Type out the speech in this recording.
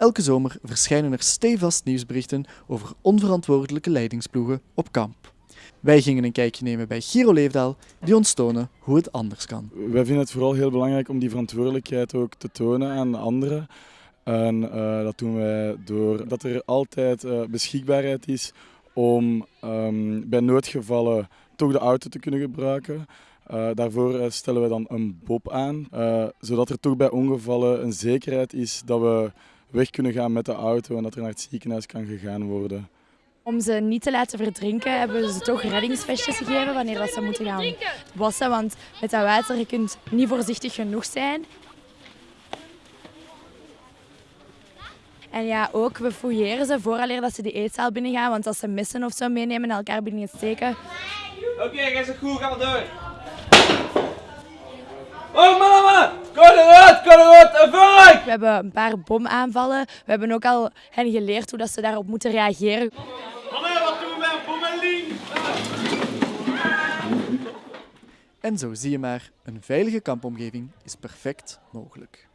Elke zomer verschijnen er stevast nieuwsberichten over onverantwoordelijke leidingsploegen op kamp. Wij gingen een kijkje nemen bij Giro Leefdaal, die ons tonen hoe het anders kan. Wij vinden het vooral heel belangrijk om die verantwoordelijkheid ook te tonen aan anderen. En uh, dat doen wij door dat er altijd uh, beschikbaarheid is om um, bij noodgevallen toch de auto te kunnen gebruiken. Uh, daarvoor stellen we dan een bob aan, zodat er toch bij ongevallen een zekerheid is dat we weg kunnen gaan met de auto en dat er naar het ziekenhuis kan gegaan worden. Om ze niet te laten verdrinken hebben we ze toch reddingsvestjes gegeven wanneer dat ze moeten gaan wassen. Want met dat water je kunt niet voorzichtig genoeg zijn. En ja, ook we fouilleren ze vooraleer dat ze die eetzaal binnengaan. Want als ze missen of zo meenemen en elkaar binnen steken. Oké, okay, ga zo goed, gaan we door. Oh mama, kom eruit, kom eruit, We hebben een paar bomaanvallen. We hebben ook al hen geleerd hoe dat ze daarop moeten reageren. Hallo, wat doen we bij een bommeling? En zo zie je maar, een veilige kampomgeving is perfect mogelijk.